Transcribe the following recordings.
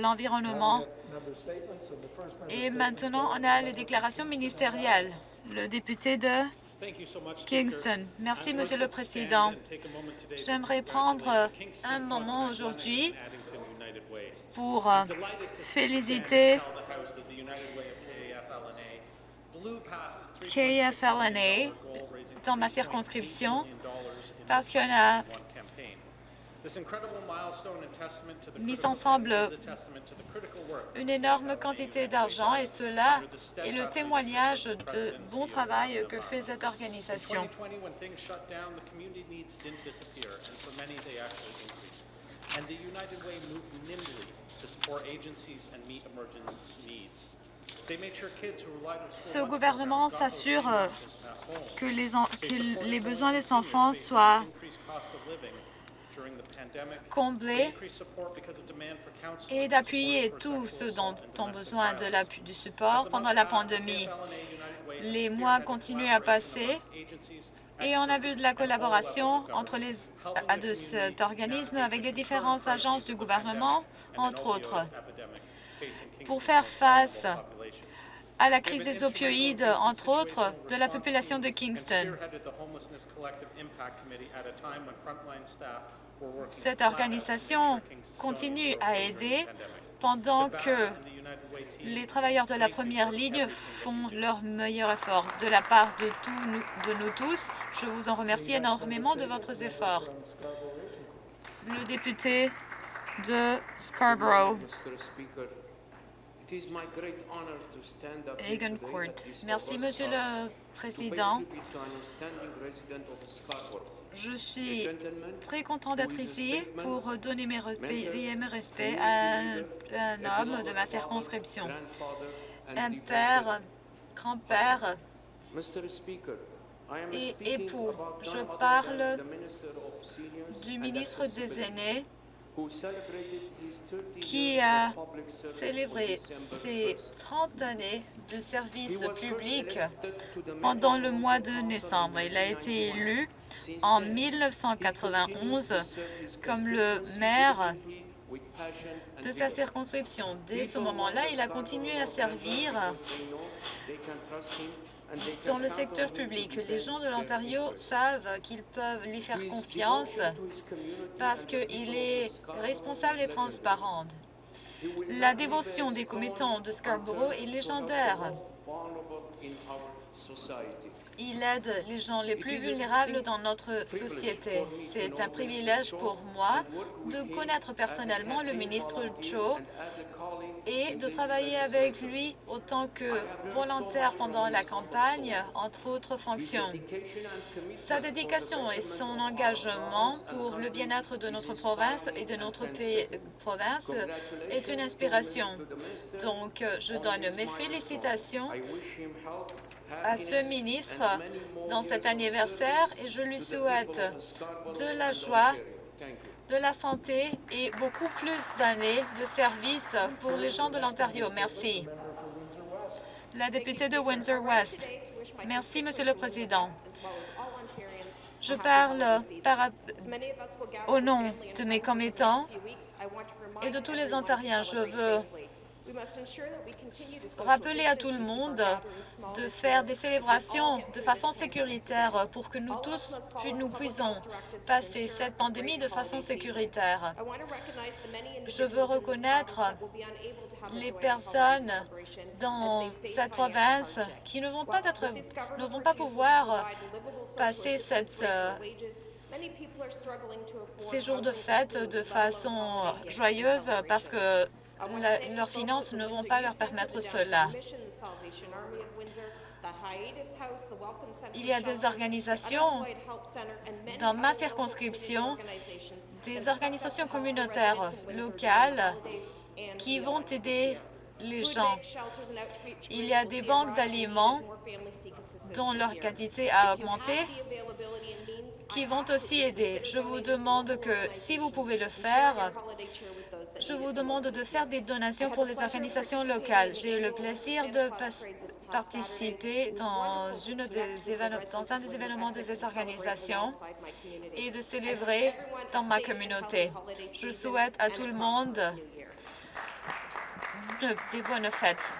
l'environnement. Et maintenant, on a les déclarations ministérielles. Le député de Kingston. Merci, Monsieur le Président. J'aimerais prendre un moment aujourd'hui pour euh, féliciter KFLNA dans ma circonscription parce qu'on a mis ensemble une énorme quantité d'argent et cela est le témoignage de bon travail que fait cette organisation. Ce gouvernement s'assure que les besoins des enfants soient combler et d'appuyer tous ceux dont ont besoin de l'appui du support pendant la pandémie. Les mois continuent à passer et on a vu de la collaboration entre les, de cet organisme avec les différentes agences du gouvernement, entre autres, pour faire face à la crise des opioïdes, entre autres, de la population de Kingston. Cette organisation continue à aider pendant que les travailleurs de la première ligne font leur meilleur effort. De la part de, tous, de nous tous, je vous en remercie énormément de votre effort. Le député de Scarborough. Merci, Monsieur le Président. Je suis très content d'être ici pour donner mes, respects à un, homme de ma circonscription, un père, grand-père et époux. Je parle du ministre des Aînés qui a célébré ses 30 années de service public pendant le mois de décembre. Il a été élu en 1991 comme le maire de sa circonscription. Dès ce moment-là, il a continué à servir dans le secteur public. Les gens de l'Ontario savent qu'ils peuvent lui faire confiance parce qu'il est responsable et transparent. La dévotion des commettants de Scarborough est légendaire. Il aide les gens les plus vulnérables dans notre société. C'est un privilège pour moi de connaître personnellement le ministre Cho et de travailler avec lui autant que volontaire pendant la campagne, entre autres fonctions. Sa dédication et son engagement pour le bien-être de notre province et de notre pays, province est une inspiration. Donc, je donne mes félicitations à ce ministre dans cet anniversaire et je lui souhaite de la joie, de la santé et beaucoup plus d'années de service pour les gens de l'Ontario. Merci. La députée de Windsor-West. Merci, Monsieur le Président. Je parle au nom de mes commettants et de tous les Ontariens. Je veux rappeler à tout le monde de faire des célébrations de façon sécuritaire pour que nous tous nous puissions passer cette pandémie de façon sécuritaire. Je veux reconnaître les personnes dans cette province qui ne vont pas, être, ne vont pas pouvoir passer cette euh, ces jours de fête de façon joyeuse parce que leurs finances ne vont pas leur permettre cela. Il y a des organisations dans ma circonscription, des organisations communautaires locales qui vont aider les gens. Il y a des banques d'aliments dont leur quantité a augmenté qui vont aussi aider. Je vous demande que, si vous pouvez le faire, je vous demande de faire des donations pour les organisations locales. J'ai eu le plaisir de participer dans, une des dans un des événements de ces organisations et de célébrer dans ma communauté. Je souhaite à tout le monde des bonnes fêtes.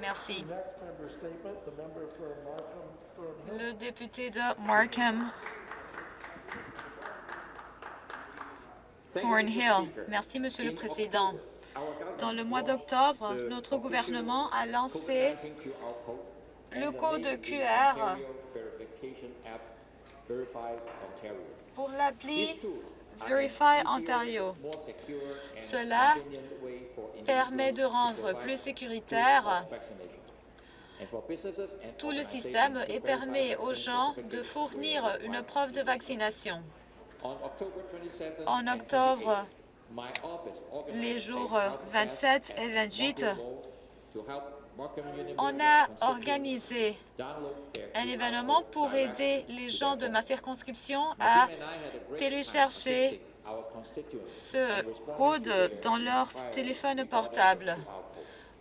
Merci. Le député de Markham Thornhill. Merci, Monsieur le Président. Dans le mois d'octobre, notre gouvernement a lancé le code QR pour l'appli Verify Ontario. Cela permet de rendre plus sécuritaire tout le système et permet aux gens de fournir une preuve de vaccination. En octobre, les jours 27 et 28, on a organisé un événement pour aider les gens de ma circonscription à télécharger ce code dans leur téléphone portable.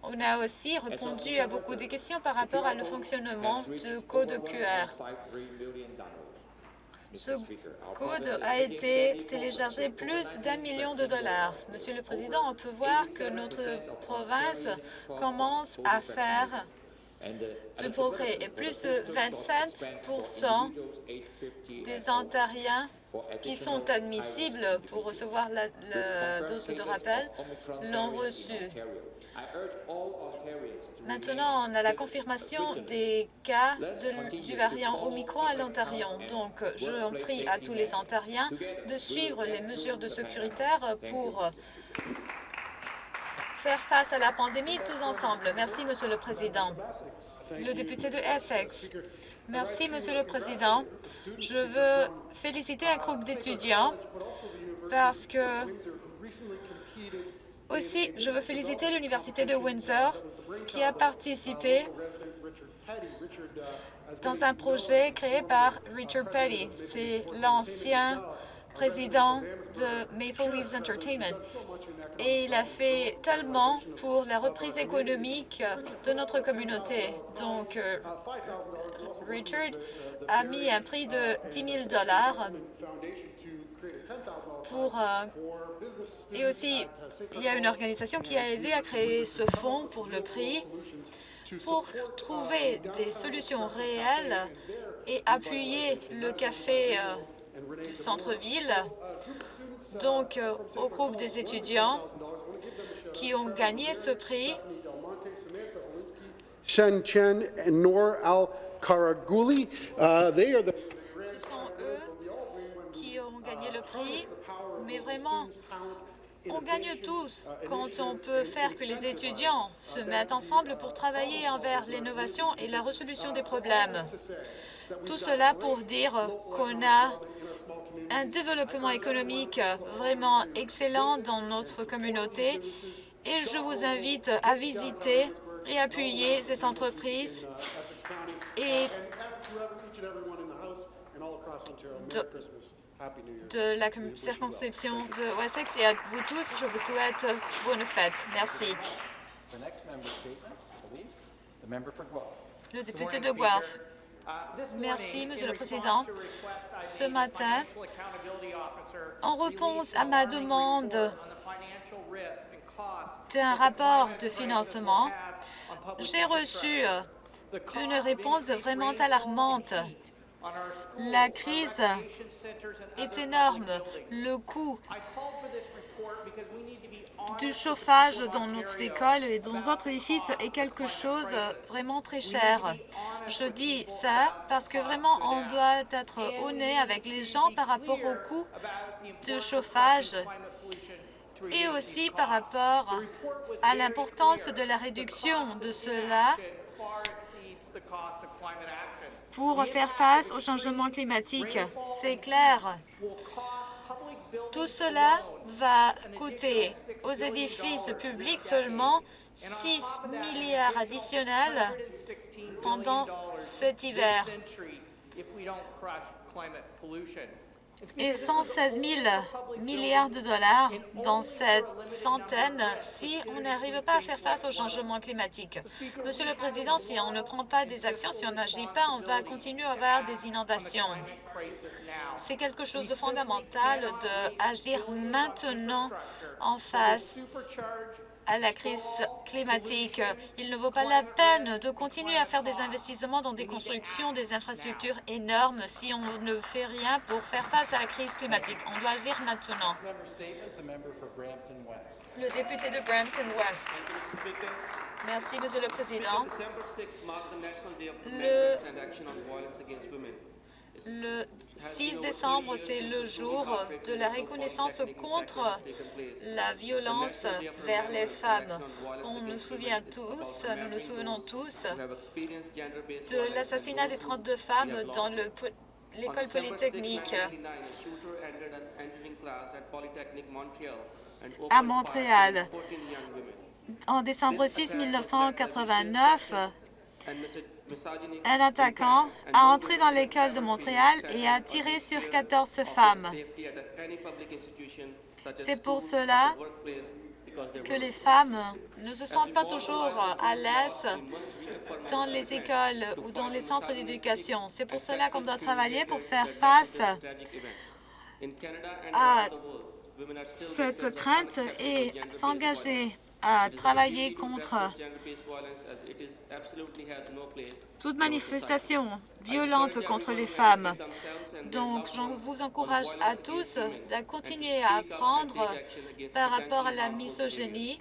On a aussi répondu à beaucoup de questions par rapport à le fonctionnement du code QR. Ce code a été téléchargé plus d'un million de dollars. Monsieur le Président, on peut voir que notre province commence à faire de progrès et plus de 27% des Ontariens qui sont admissibles pour recevoir la, dose de rappel l'ont reçu. Maintenant, on a la confirmation des cas du variant Omicron à l'Ontario. Donc, je prie à tous les Ontariens de suivre les mesures de sécurité pour faire face à la pandémie tous ensemble. Merci, Monsieur le Président. Le député de Essex. Merci, Monsieur le Président. Je veux féliciter un groupe d'étudiants parce que aussi, je veux féliciter l'Université de Windsor qui a participé dans un projet créé par Richard Petty. C'est l'ancien président de Maple Leafs Entertainment. Et il a fait tellement pour la reprise économique de notre communauté. Donc, euh, Richard a mis un prix de 10 000 pour, euh, et aussi, il y a une organisation qui a aidé à créer ce fonds pour le prix pour trouver des solutions réelles et appuyer le café euh, du centre-ville. Donc, euh, au groupe des étudiants qui ont gagné ce prix, Shen Chen et Noor Al-Karaguli, uh, le prix, mais vraiment, on gagne tous quand on peut faire que les étudiants se mettent ensemble pour travailler envers l'innovation et la résolution des problèmes. Tout cela pour dire qu'on a un développement économique vraiment excellent dans notre communauté et je vous invite à visiter et appuyer ces entreprises et de la circonscription de Wessex et à vous tous, je vous souhaite bonne fête. Merci. Le député de Guelph. Merci, Monsieur le Président. Ce matin, en réponse à ma demande d'un rapport de financement, j'ai reçu une réponse vraiment alarmante la crise est énorme. Le coût du chauffage dans nos écoles et dans nos autres édifices est quelque chose vraiment très cher. Je dis ça parce que vraiment on doit être honnête avec les gens par rapport au coût du chauffage et aussi par rapport à l'importance de la réduction de cela pour faire face au changement climatique. C'est clair. Tout cela va coûter aux édifices publics seulement 6 milliards additionnels pendant cet hiver. Et 116 000 milliards de dollars dans cette centaine si on n'arrive pas à faire face au changement climatique. Monsieur le Président, si on ne prend pas des actions, si on n'agit pas, on va continuer à avoir des inondations. C'est quelque chose de fondamental d'agir maintenant en face à la crise climatique. Il ne vaut pas la peine de continuer à faire des investissements dans des constructions, des infrastructures énormes si on ne fait rien pour faire face à la crise climatique. On doit agir maintenant. Le député de Brampton West. Merci, Monsieur le Président. Le le 6 décembre, c'est le jour de la reconnaissance contre la violence vers les femmes. On nous souvient tous, nous nous souvenons tous de l'assassinat des 32 femmes dans l'école polytechnique à Montréal. En décembre 6 1989, un attaquant a entré dans l'école de Montréal et a tiré sur 14 femmes. C'est pour cela que les femmes ne se sentent pas toujours à l'aise dans les écoles ou dans les centres d'éducation. C'est pour cela qu'on doit travailler pour faire face à cette crainte et s'engager à travailler contre toute manifestation violente contre les femmes. Donc, je vous encourage à tous de continuer à apprendre par rapport à la misogynie.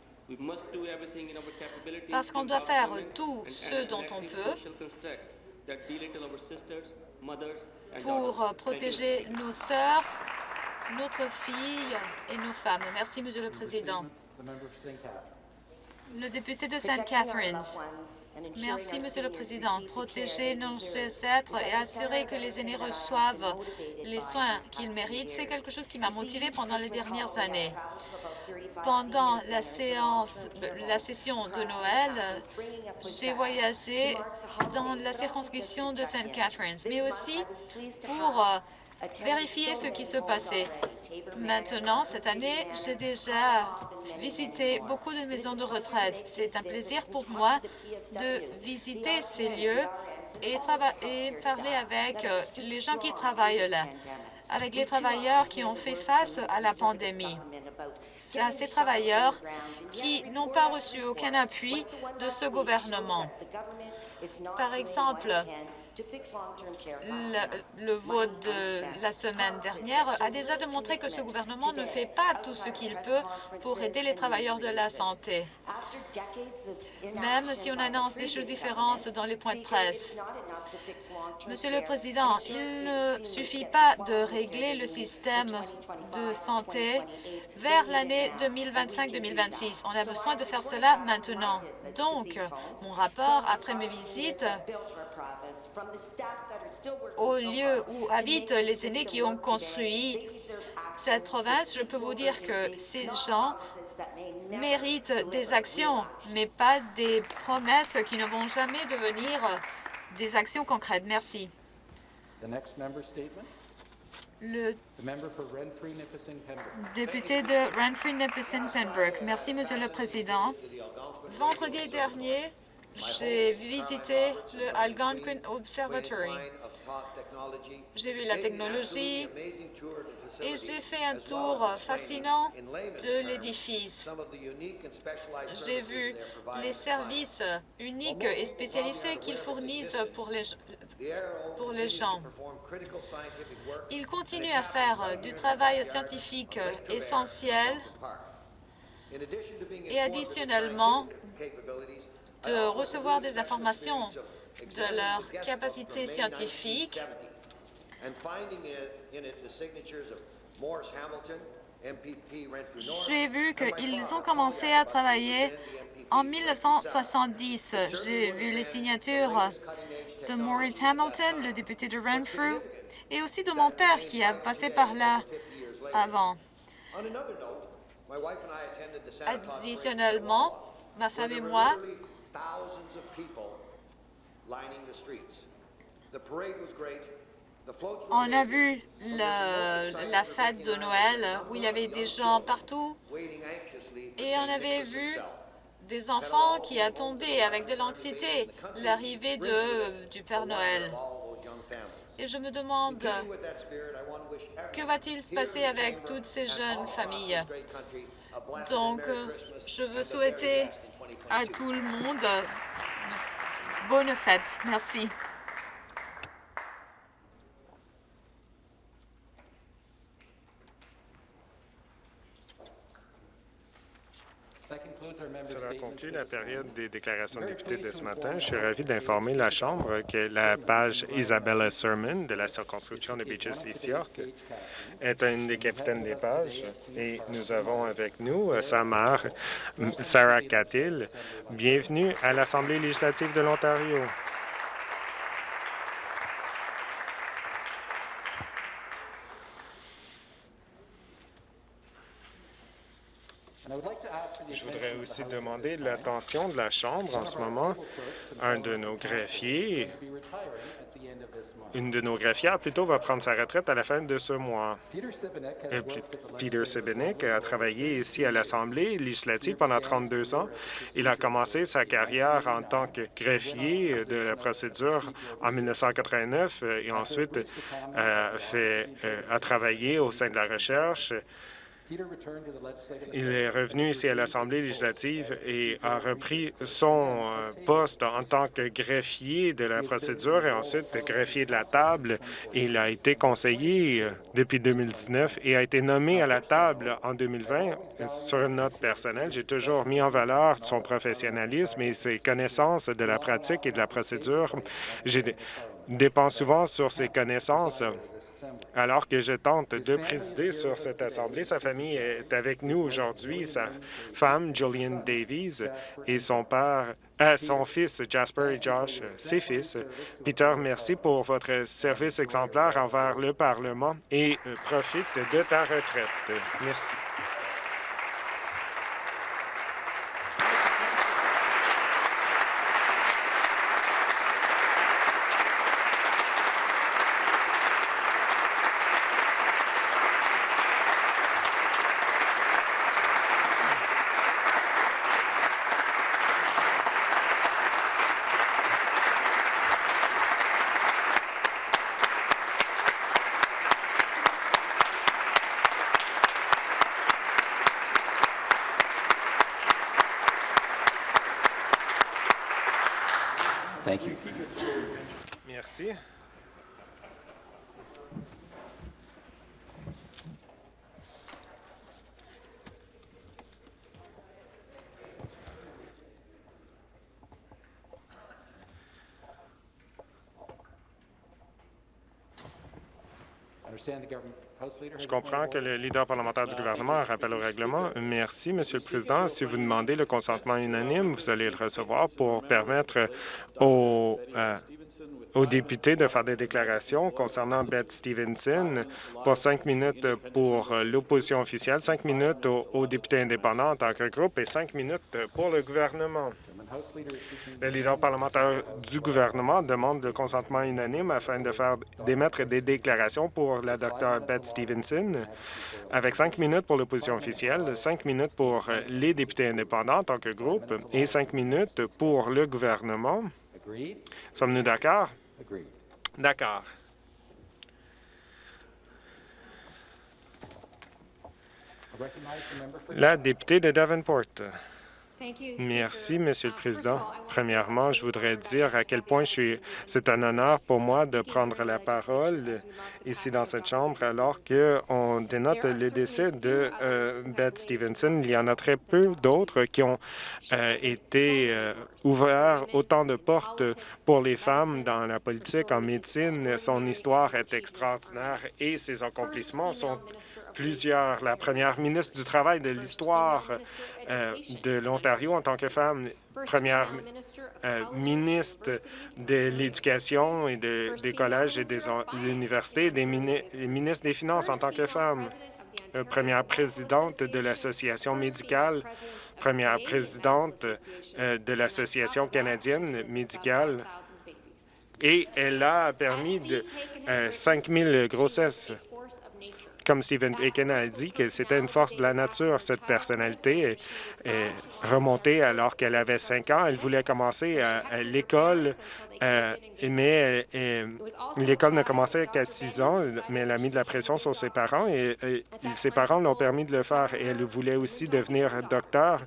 Parce qu'on doit faire tout ce dont on peut pour protéger nos sœurs, notre fille et nos femmes. Merci, Monsieur le Président. Le député de St. Catharines. Merci, Monsieur le Président. Protéger nos ancêtres et assurer que les aînés reçoivent les soins qu'ils méritent, c'est quelque chose qui m'a motivé pendant les dernières années. Pendant la séance, la session de Noël, j'ai voyagé dans la circonscription de St. Catharines, mais aussi pour vérifier ce qui se passait. Maintenant, cette année, j'ai déjà visité beaucoup de maisons de retraite. C'est un plaisir pour moi de visiter ces lieux et, parler avec euh, les gens qui travaillent là, avec les travailleurs qui ont fait face à la pandémie. C'est ces travailleurs qui n'ont pas reçu aucun appui de ce gouvernement. Par exemple, le, vote de la semaine dernière a déjà démontré que ce gouvernement ne fait pas tout ce qu'il peut pour aider les travailleurs de la santé. Même si on annonce des choses différentes dans les points de presse. Monsieur le Président, il ne suffit pas de régler le système de santé vers l'année 2025-2026. On a besoin de faire cela maintenant. Donc, mon rapport, après mes visites, au lieu où habitent les aînés qui ont construit cette province, je peux vous dire que ces gens méritent des actions, mais pas des promesses qui ne vont jamais devenir des actions concrètes. Merci. Le député de Renfrew-Nipissing-Pembroke. Merci, Monsieur le Président. Vendredi dernier, j'ai visité le Algonquin Observatory. J'ai vu la technologie et j'ai fait un tour fascinant de l'édifice. J'ai vu les services uniques et spécialisés qu'ils fournissent pour les, pour les gens. Ils continuent à faire du travail scientifique essentiel et additionnellement, de recevoir des informations de leur capacité scientifique j'ai vu qu'ils ont commencé à travailler en 1970. J'ai vu les signatures de Maurice Hamilton, le député de Renfrew, et aussi de mon père qui a passé par là avant. Additionnellement, ma femme et moi thousands of people lining the streets. The parade was great. On a vu la fête de Noël où il y avait des gens partout et on avait vu des enfants qui attendaient avec de l'anxiété l'arrivée du Père Noël. Et je me demande, que va-t-il se passer avec toutes ces jeunes familles? Donc, je veux souhaiter à tout le monde bonne fête. Merci. Cela conclut la période des déclarations de députés de ce matin? Je suis ravi d'informer la Chambre que la page Isabella Sermon de la circonscription de Beaches East York est une des capitaines des pages et nous avons avec nous euh, sa mère, Sarah Catil. Bienvenue à l'Assemblée législative de l'Ontario. Je voudrais aussi demander l'attention de la Chambre en ce moment. Un de nos greffiers, une de nos greffières plutôt, va prendre sa retraite à la fin de ce mois. Peter Sibinek a travaillé ici à l'Assemblée législative pendant 32 ans. Il a commencé sa carrière en tant que greffier de la procédure en 1989 et ensuite fait, a travaillé au sein de la recherche il est revenu ici à l'Assemblée législative et a repris son euh, poste en tant que greffier de la procédure et ensuite greffier de la table. Il a été conseiller euh, depuis 2019 et a été nommé à la table en 2020. Sur une note personnelle, j'ai toujours mis en valeur son professionnalisme et ses connaissances de la pratique et de la procédure. Je dépense souvent sur ses connaissances alors que je tente de présider sur cette Assemblée. Sa famille est avec nous aujourd'hui, sa femme, Julian Davies, et son père, euh, son fils, Jasper et Josh, ses fils. Peter, merci pour votre service exemplaire envers le Parlement et profite de ta retraite. Merci. Je comprends que le leader parlementaire du gouvernement rappelle au règlement. Merci, Monsieur le Président. Si vous demandez le consentement unanime, vous allez le recevoir pour permettre aux, euh, aux députés de faire des déclarations concernant Beth Stevenson pour cinq minutes pour l'opposition officielle, cinq minutes aux, députés indépendants en tant que groupe et cinq minutes pour le gouvernement. Le leader parlementaire du gouvernement demande le consentement unanime afin de faire d'émettre des déclarations pour la Dr Beth Stevenson, avec cinq minutes pour l'opposition officielle, cinq minutes pour les députés indépendants en tant que groupe et cinq minutes pour le gouvernement. Sommes-nous d'accord? D'accord. La députée de Davenport. Merci, Monsieur le Président. Premièrement, je voudrais dire à quel point c'est un honneur pour moi de prendre la parole ici dans cette Chambre alors qu'on dénote le décès de euh, Beth Stevenson. Il y en a très peu d'autres qui ont euh, été euh, ouverts autant de portes pour les femmes dans la politique, en médecine. Son histoire est extraordinaire et ses accomplissements sont plusieurs. La première ministre du Travail de l'histoire euh, de l'Ontario en tant que femme, première euh, ministre de l'Éducation et des collèges et des universités, des ministres des Finances en tant que femme, euh, première présidente de l'Association médicale, première présidente de l'Association canadienne médicale. Et elle a permis de 5 000 grossesses comme Stephen Bacon a dit, que c'était une force de la nature. Cette personnalité est, remontée alors qu'elle avait cinq ans. Elle voulait commencer à, l'école, euh, mais euh, l'école ne commençait qu'à six ans, mais elle a mis de la pression sur ses parents et, ses parents l'ont permis de le faire. Et elle voulait aussi devenir docteur.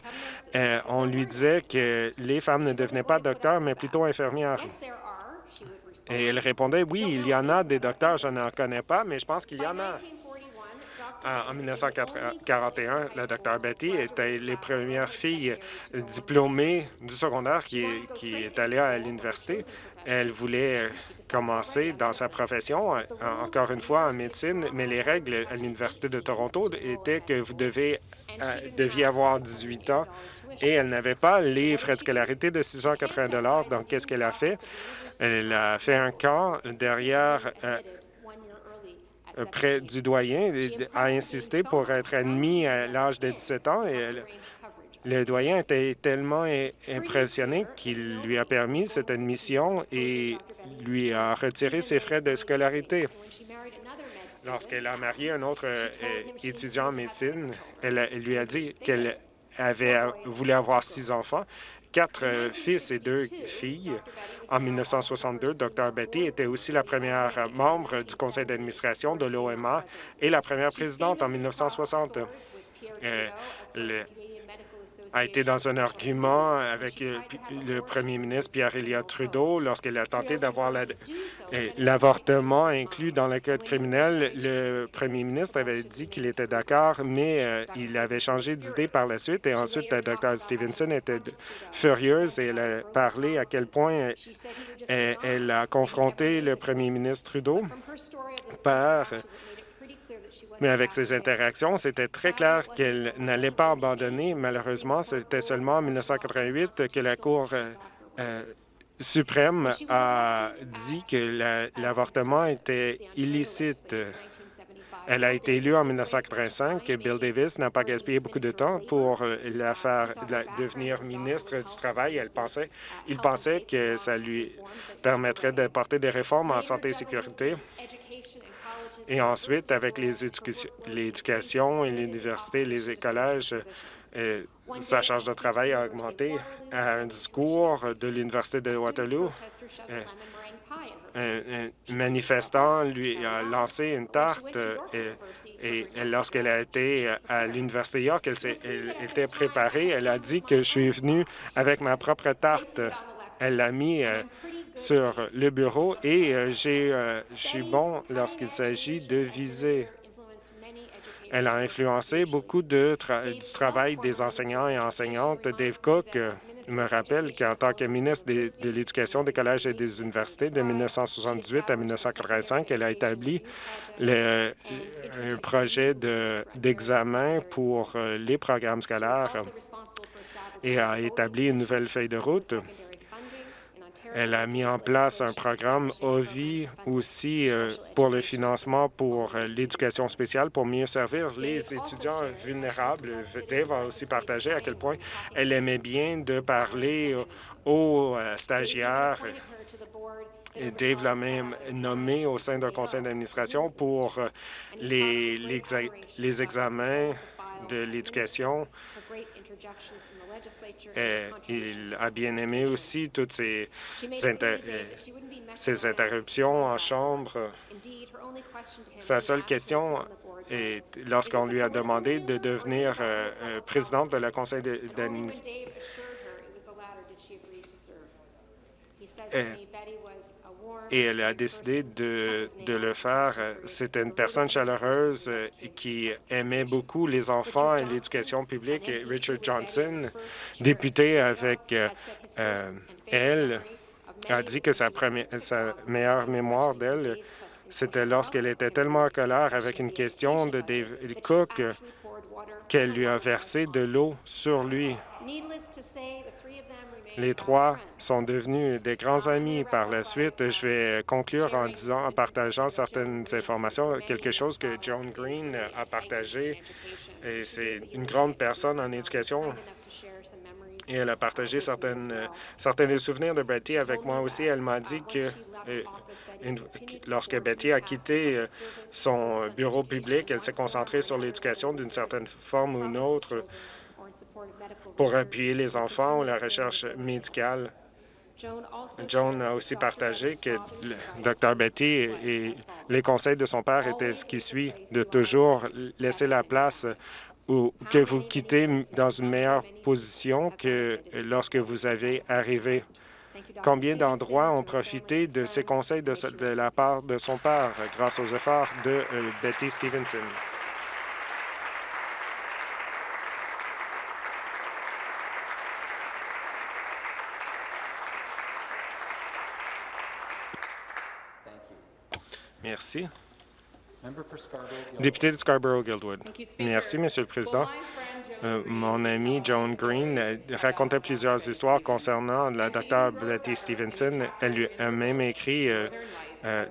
Euh, on lui disait que les femmes ne devenaient pas docteurs, mais plutôt infirmières. Et elle répondait, oui, il y en a des docteurs, je n'en connais pas, mais je pense qu'il y en a. En 1941, la Dr Betty était les premières filles diplômées du secondaire qui, est allée à l'université. Elle voulait commencer dans sa profession, encore une fois en médecine, mais les règles à l'Université de Toronto étaient que vous devez, euh, deviez avoir 18 ans et elle n'avait pas les frais de scolarité de 680 Donc, qu'est-ce qu'elle a fait? Elle a fait un camp derrière euh, près du doyen, a insisté pour être admis à l'âge de 17 ans et le doyen était tellement impressionné qu'il lui a permis cette admission et lui a retiré ses frais de scolarité. Lorsqu'elle a marié un autre euh, étudiant en médecine, elle, lui a dit qu'elle avait voulu avoir six enfants quatre euh, fils et deux filles. En 1962, Dr Betty était aussi la première membre du conseil d'administration de l'OMA et la première présidente en 1960 a été dans un argument avec euh, le premier ministre Pierre-Éliott Trudeau lorsqu'il a tenté d'avoir euh, l'avortement inclus dans le code criminel. Le premier ministre avait dit qu'il était d'accord, mais euh, il avait changé d'idée par la suite. Et ensuite, la Dr Stevenson était furieuse et elle a parlé à quel point elle a confronté le premier ministre Trudeau par mais avec ces interactions, c'était très clair qu'elle n'allait pas abandonner. Malheureusement, c'était seulement en 1988 que la Cour euh, euh, suprême a dit que l'avortement était illicite. Elle a été élue en 1985 et Bill Davis n'a pas gaspillé beaucoup de temps pour la faire devenir ministre du Travail. Elle il pensait que ça lui permettrait de porter des réformes en santé et sécurité et ensuite, avec l'éducation et l'université, les collèges, euh, sa charge de travail a augmenté. À un discours de l'Université de Waterloo, euh, un, manifestant lui a lancé une tarte euh, et, lorsqu'elle a été à l'Université York, elle, elle, était préparée. Elle a dit que je suis venue avec ma propre tarte. Elle l'a mis sur le bureau et euh, euh, je suis bon lorsqu'il s'agit de viser. Elle a influencé beaucoup de du travail des enseignants et enseignantes. Dave Cook euh, me rappelle qu'en tant que ministre de, l'Éducation des collèges et des universités de 1978 à 1985, elle a établi le, un projet d'examen pour les programmes scolaires et a établi une nouvelle feuille de route elle a mis en place un programme OVI aussi euh, pour le financement pour euh, l'éducation spéciale pour mieux servir les étudiants vulnérables. Dave a aussi partagé à quel point elle aimait bien de parler aux euh, stagiaires. Dave l'a même nommé au sein d'un conseil d'administration pour les, les examens de l'éducation il a bien aimé aussi toutes ces, ces interruptions en chambre. Sa seule question est lorsqu'on lui a demandé de devenir euh, présidente de la conseil d'administration et elle a décidé de, de le faire. C'était une personne chaleureuse qui aimait beaucoup les enfants et l'éducation publique. Richard Johnson, député avec euh, euh, elle, a dit que sa, première, sa meilleure mémoire d'elle, c'était lorsqu'elle était tellement en colère avec une question de David Cook qu'elle lui a versé de l'eau sur lui. Les trois sont devenus des grands amis par la suite. Je vais conclure en disant, en partageant certaines informations, quelque chose que Joan Green a partagé. Et c'est une grande personne en éducation et elle a partagé certaines, certains des souvenirs de Betty avec moi aussi. Elle m'a dit que euh, lorsque Betty a quitté euh, son bureau public, elle s'est concentrée sur l'éducation d'une certaine forme ou une autre pour appuyer les enfants ou la recherche médicale. Joan a aussi partagé que le Dr Betty et les conseils de son père étaient ce qui suit, de toujours laisser la place ou que vous quittez dans une meilleure position que lorsque vous avez arrivé. Combien d'endroits ont profité de ces conseils de, la part de son père grâce aux efforts de euh, Betty Stevenson? Merci. Député de Scarborough-Guildwood. Merci, Monsieur le Président. Euh, mon ami Joan Green euh, racontait plusieurs histoires concernant la Dr Betty Stevenson. Elle lui a même écrit euh,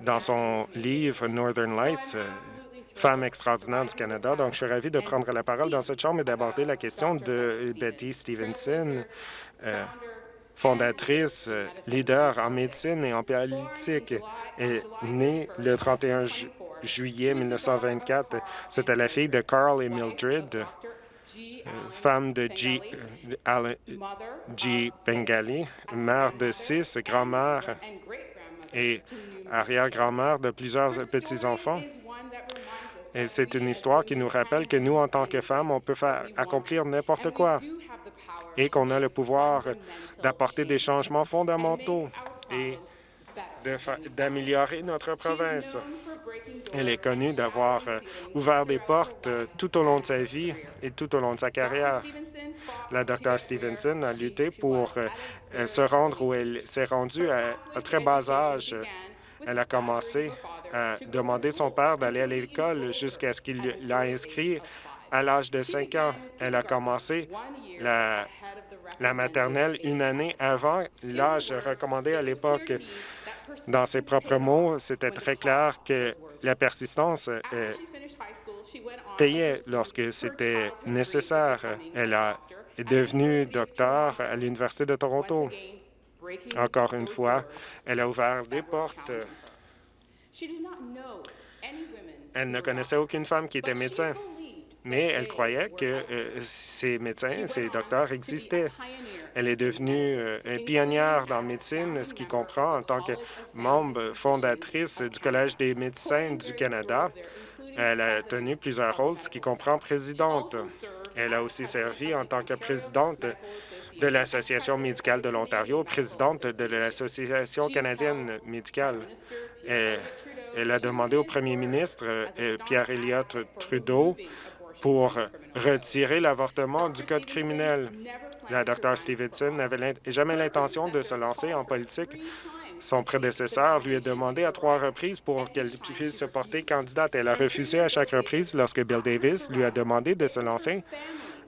dans son livre Northern Lights, Femme extraordinaire du Canada. Donc, je suis ravi de prendre la parole dans cette Chambre et d'aborder la question de Betty Stevenson, fondatrice, leader en médecine et en politique. Née le 31 juillet 1924. C'était la fille de Carl et Mildred, euh, femme de G. Euh, G. Bengali, mère de six, grand-mère et arrière-grand-mère de plusieurs petits-enfants. Et c'est une histoire qui nous rappelle que nous, en tant que femmes, on peut accomplir n'importe quoi et qu'on a le pouvoir d'apporter des changements fondamentaux d'améliorer notre province. Elle est connue d'avoir euh, ouvert des portes euh, tout au long de sa vie et tout au long de sa carrière. La Dr Stevenson a lutté pour euh, se rendre où elle s'est rendue à très bas âge. Elle a commencé à demander son père d'aller à l'école jusqu'à ce qu'il l'a inscrit à l'âge de 5 ans. Elle a commencé la, la maternelle une année avant l'âge recommandé à l'époque. Dans ses propres mots, c'était très clair que la persistance euh, payait lorsque c'était nécessaire. Elle a, est devenue docteur à l'Université de Toronto. Encore une fois, elle a ouvert des portes. Elle ne connaissait aucune femme qui était médecin, mais elle croyait que euh, ces médecins, ces docteurs existaient. Elle est devenue euh, une pionnière dans la médecine, ce qui comprend en tant que membre fondatrice du Collège des médecins du Canada. Elle a tenu plusieurs rôles, ce qui comprend présidente. Elle a aussi servi en tant que présidente de l'Association médicale de l'Ontario, présidente de l'Association canadienne médicale. Elle, a demandé au premier ministre, euh, Pierre Elliott Trudeau, pour retirer l'avortement du code criminel. La Dr Stevenson n'avait jamais l'intention de se lancer en politique. Son prédécesseur lui a demandé à trois reprises pour qu'elle puisse se porter candidate. Elle a refusé à chaque reprise lorsque Bill Davis lui a demandé de se lancer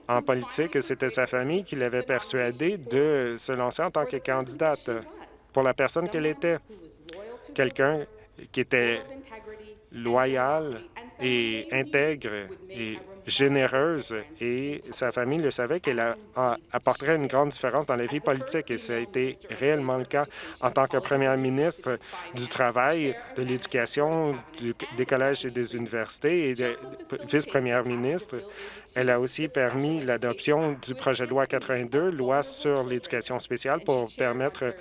en politique. C'était sa famille qui l'avait persuadé de se lancer en tant que candidate pour la personne qu'elle était. Quelqu'un qui était loyal et intègre et généreuse et sa famille le savait qu'elle apporterait une grande différence dans la vie politique et ça a été réellement le cas en tant que première ministre du Travail, de l'Éducation, des collèges et des universités et vice-première ministre. Elle a aussi permis l'adoption du projet de loi 82, loi sur l'éducation spéciale pour permettre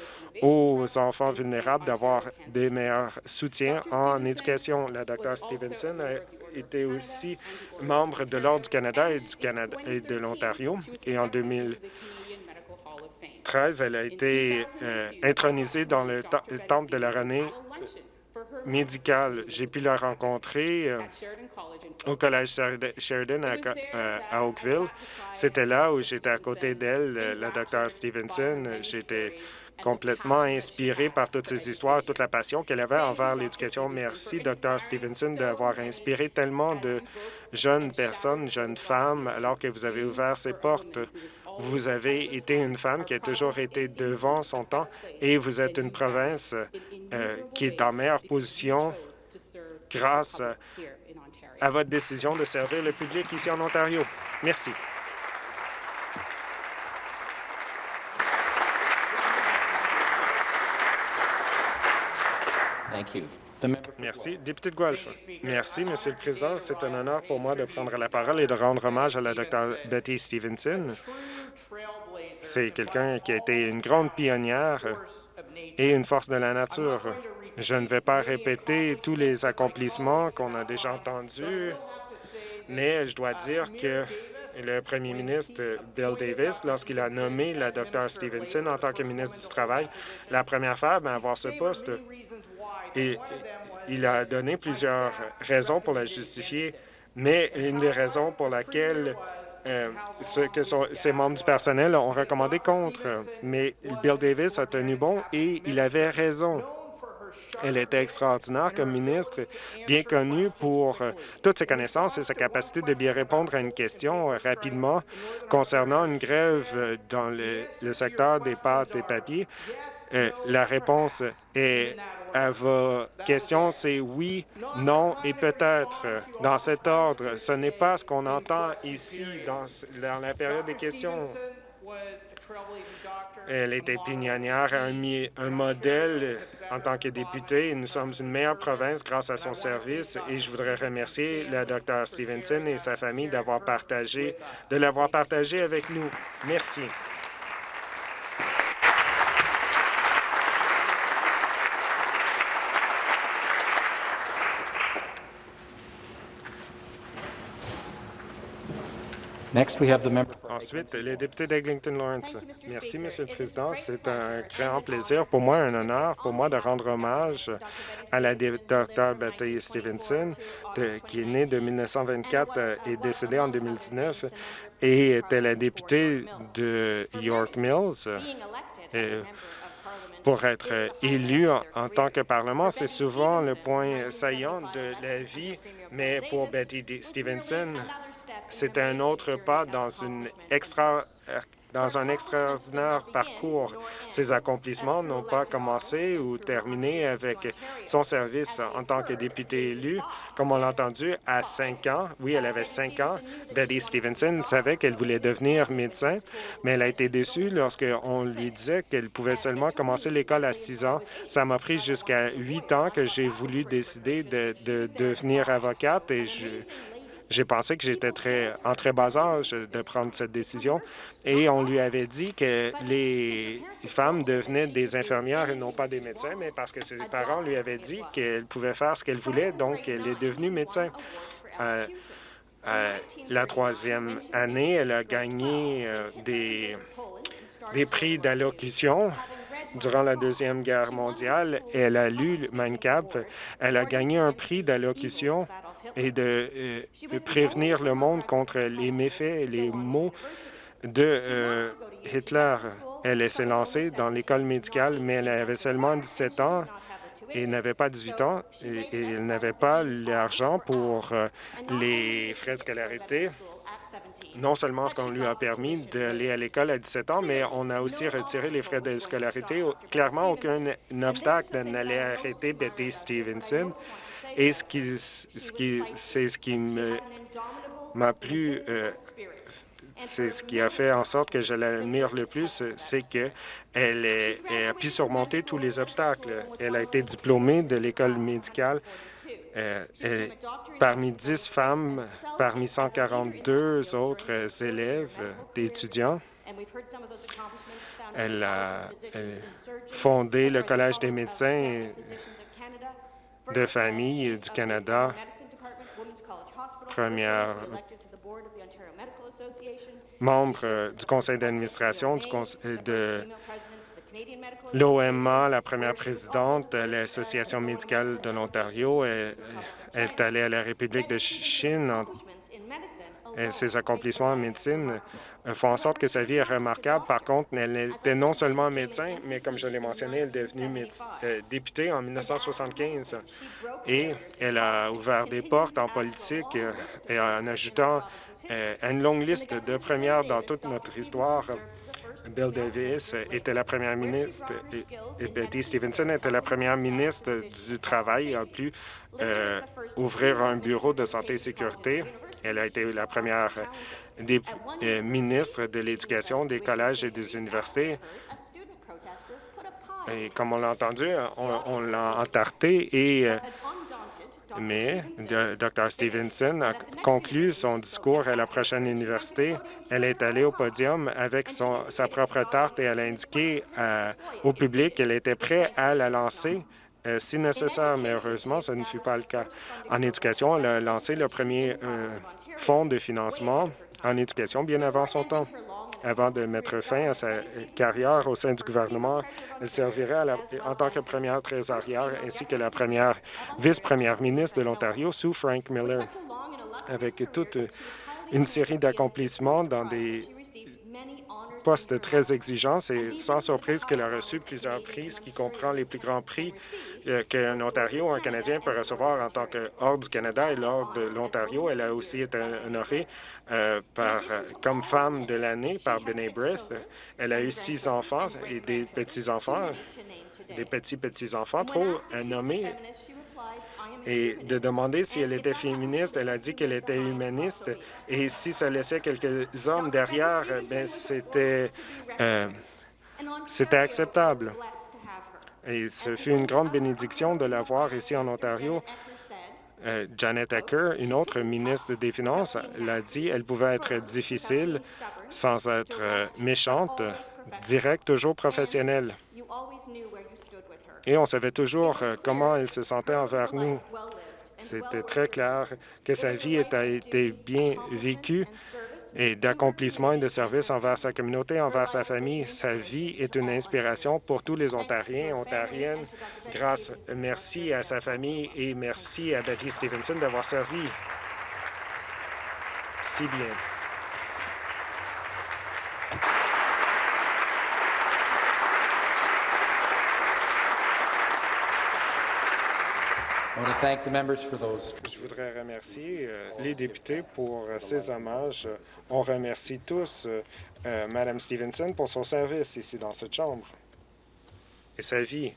aux enfants vulnérables d'avoir des meilleurs soutiens en éducation. La Dr Stevenson a était aussi membre de l'Ordre du Canada et, du Canada et de l'Ontario. Et en 2013, elle a été euh, intronisée dans le, temple de la renommée médicale. J'ai pu la rencontrer euh, au Collège Sheridan à, euh, à Oakville. C'était là où j'étais à côté d'elle, la Dr Stevenson. J'étais complètement inspirée par toutes ces histoires, toute la passion qu'elle avait envers l'éducation. Merci, Dr. Stevenson, d'avoir inspiré tellement de jeunes personnes, jeunes femmes, alors que vous avez ouvert ces portes Vous avez été une femme qui a toujours été devant son temps et vous êtes une province euh, qui est en meilleure position grâce à votre décision de servir le public ici en Ontario. Merci. Merci. Député de Guelph. Merci, Monsieur le Président. C'est un honneur pour moi de prendre la parole et de rendre hommage à la Dr Betty Stevenson. C'est quelqu'un qui a été une grande pionnière et une force de la nature. Je ne vais pas répéter tous les accomplissements qu'on a déjà entendus, mais je dois dire que le premier ministre Bill Davis, lorsqu'il a nommé la Dr Stevenson en tant que ministre du Travail, la première femme à avoir ce poste, et il a donné plusieurs raisons pour la justifier, mais une des raisons pour laquelle euh, ce que ses membres du personnel ont recommandé contre. Mais Bill Davis a tenu bon et il avait raison. Elle était extraordinaire comme ministre, bien connue pour euh, toutes ses connaissances et sa capacité de bien répondre à une question euh, rapidement concernant une grève dans le, secteur des pâtes et papiers. la réponse est à vos questions, c'est oui, non et peut-être. Dans cet ordre, ce n'est pas ce qu'on entend ici dans, la période des questions. Elle était pignonnière, un, un modèle en tant que députée. Nous sommes une meilleure province grâce à son service et je voudrais remercier le Dr Stevenson et sa famille d'avoir partagé, de l'avoir partagé avec nous. Merci. Ensuite, les députés d'Eglinton Lawrence. Merci, Monsieur le Président. C'est un grand plaisir pour moi, un honneur pour moi de rendre hommage à la Dr Betty Stevenson, qui est née de 1924 et décédée en 2019 et était la députée de York Mills. pour être élu en, en tant que Parlement, c'est souvent le point saillant de la vie, mais pour Betty Stevenson, c'est un autre pas dans, un extraordinaire parcours. Ses accomplissements n'ont pas commencé ou terminé avec son service en tant que député élu. Comme on l'a entendu, à cinq ans, oui, elle avait cinq ans, Betty Stevenson savait qu'elle voulait devenir médecin, mais elle a été déçue lorsqu'on lui disait qu'elle pouvait seulement commencer l'école à six ans. Ça m'a pris jusqu'à huit ans que j'ai voulu décider de, de devenir avocate et je, j'ai pensé que j'étais très, en très bas âge de prendre cette décision et on lui avait dit que les femmes devenaient des infirmières et non pas des médecins, mais parce que ses parents lui avaient dit qu'elle pouvait faire ce qu'elle voulait, donc elle est devenue médecin. Euh, euh, la troisième année, elle a gagné euh, des, prix d'allocution durant la Deuxième Guerre mondiale. Elle a lu Mein Kampf. Elle a gagné un prix d'allocution et euh, de prévenir le monde contre les méfaits et les maux de euh, Hitler. Elle s'est lancée dans l'école médicale, mais elle avait seulement 17 ans et n'avait pas 18 ans et, elle n'avait pas l'argent pour euh, les frais de scolarité. Non seulement ce qu'on lui a permis d'aller à l'école à 17 ans, mais on a aussi retiré les frais de scolarité. Clairement, aucun obstacle n'allait arrêter Betty Stevenson et ce qui, ce qui, c'est ce qui m'a plu, euh, c'est ce qui a fait en sorte que je l'admire le plus, c'est qu'elle elle a pu surmonter tous les obstacles. Elle a été diplômée de l'école médicale euh, parmi 10 femmes, parmi 142 autres élèves, d'étudiants. Elle a fondé le Collège des médecins de famille du Canada, première membre du conseil d'administration de l'OMA, la première présidente de l'Association médicale de l'Ontario. Elle, est allée à la République de Chine ses accomplissements en médecine font en sorte que sa vie est remarquable. Par contre, elle était non seulement médecin, mais comme je l'ai mentionné, elle est devenue députée en 1975 et elle a ouvert des portes en politique et en ajoutant une longue liste de premières dans toute notre histoire. Bill Davis était la première ministre et Betty Stevenson était la première ministre du Travail. a pu euh, ouvrir un bureau de santé et sécurité. Elle a été la première euh, ministre de l'Éducation, des collèges et des universités. Et comme on l'a entendu, on, l'a entarté et euh, mais Dr. Stevenson a conclu son discours à la prochaine université. Elle est allée au podium avec sa propre tarte et elle a indiqué euh, au public qu'elle était prête à la lancer euh, si nécessaire, mais heureusement, ce ne fut pas le cas. En éducation, elle a lancé le premier euh, fonds de financement en éducation bien avant son temps. Avant de mettre fin à sa carrière au sein du gouvernement, elle servirait en tant que première trésorière ainsi que la première vice-première ministre de l'Ontario sous Frank Miller. Avec toute une série d'accomplissements dans des poste très exigeant. C'est sans surprise qu'elle a reçu plusieurs prix, ce qui comprend les plus grands prix euh, qu'un Ontario ou un Canadien peut recevoir en tant que hors du Canada et lors de l'Ontario. Elle a aussi été honorée euh, par, comme femme de l'année par B'nai Brith. Elle a eu six enfants et des petits-enfants, des petits-petits-enfants trop nommés et de demander si elle était féministe. Elle a dit qu'elle était humaniste et si ça laissait quelques hommes derrière, ben c'était euh, acceptable. Et ce fut une grande bénédiction de l'avoir ici en Ontario. Euh, Janet Acker, une autre ministre des Finances, l'a dit, elle pouvait être difficile sans être euh, méchante, directe, toujours professionnelle et on savait toujours euh, comment elle se sentait envers nous. C'était très clair que sa vie a été bien vécue et d'accomplissement et de service envers sa communauté, envers sa famille. Sa vie est une inspiration pour tous les Ontariens et Ontariennes. Grâce, merci à sa famille et merci à Betty Stevenson d'avoir servi si bien. Je voudrais remercier euh, les députés pour euh, ces hommages. On remercie tous euh, Mme Stevenson pour son service ici dans cette Chambre et sa vie